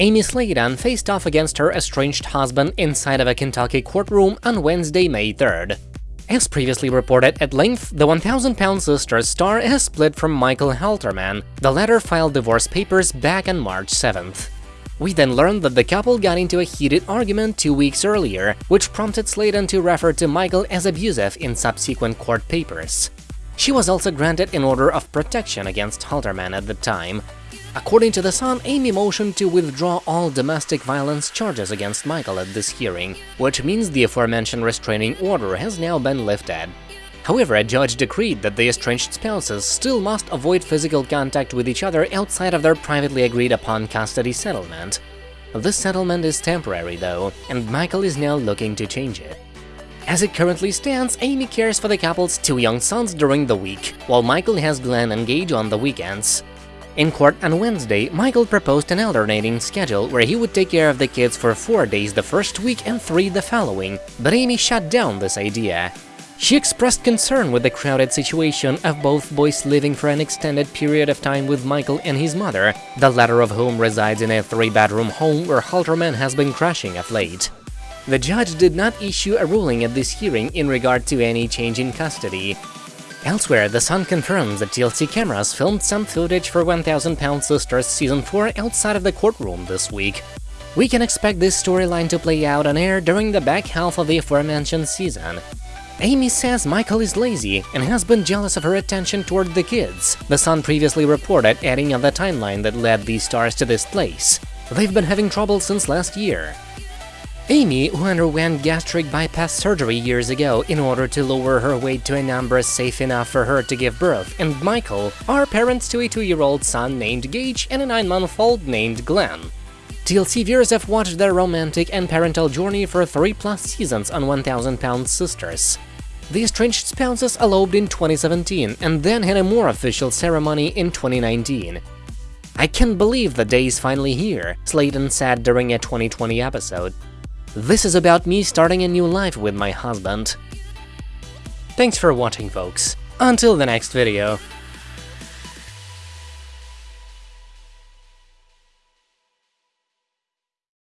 Amy Slaton faced off against her estranged husband inside of a Kentucky courtroom on Wednesday, May 3rd. As previously reported at length, the 1000-pound sisters star has split from Michael Halterman. The latter filed divorce papers back on March 7th. We then learned that the couple got into a heated argument two weeks earlier, which prompted Slaton to refer to Michael as abusive in subsequent court papers. She was also granted an order of protection against Halterman at the time, According to The Sun, Amy motioned to withdraw all domestic violence charges against Michael at this hearing, which means the aforementioned restraining order has now been lifted. However, a judge decreed that the estranged spouses still must avoid physical contact with each other outside of their privately agreed-upon custody settlement. This settlement is temporary, though, and Michael is now looking to change it. As it currently stands, Amy cares for the couple's two young sons during the week, while Michael has Glenn and Gage on the weekends. In court on Wednesday, Michael proposed an alternating schedule where he would take care of the kids for four days the first week and three the following, but Amy shut down this idea. She expressed concern with the crowded situation of both boys living for an extended period of time with Michael and his mother, the latter of whom resides in a three-bedroom home where Halterman has been crashing of late. The judge did not issue a ruling at this hearing in regard to any change in custody, Elsewhere, The Sun confirms that TLC cameras filmed some footage for 1000 Pound Sisters Season 4 outside of the courtroom this week. We can expect this storyline to play out on air during the back half of the aforementioned season. Amy says Michael is lazy and has been jealous of her attention toward the kids, The Sun previously reported, adding on the timeline that led these stars to this place. They've been having trouble since last year. Amy, who underwent gastric bypass surgery years ago in order to lower her weight to a number safe enough for her to give birth, and Michael are parents to a two-year-old son named Gage and a nine-month-old named Glenn. TLC viewers have watched their romantic and parental journey for three-plus seasons on 1000 Pound Sisters. The estranged spouses eloped in 2017 and then had a more official ceremony in 2019. I can't believe the day is finally here, Slaton said during a 2020 episode. This is about me starting a new life with my husband. Thanks for watching, folks. Until the next video.